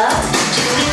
love.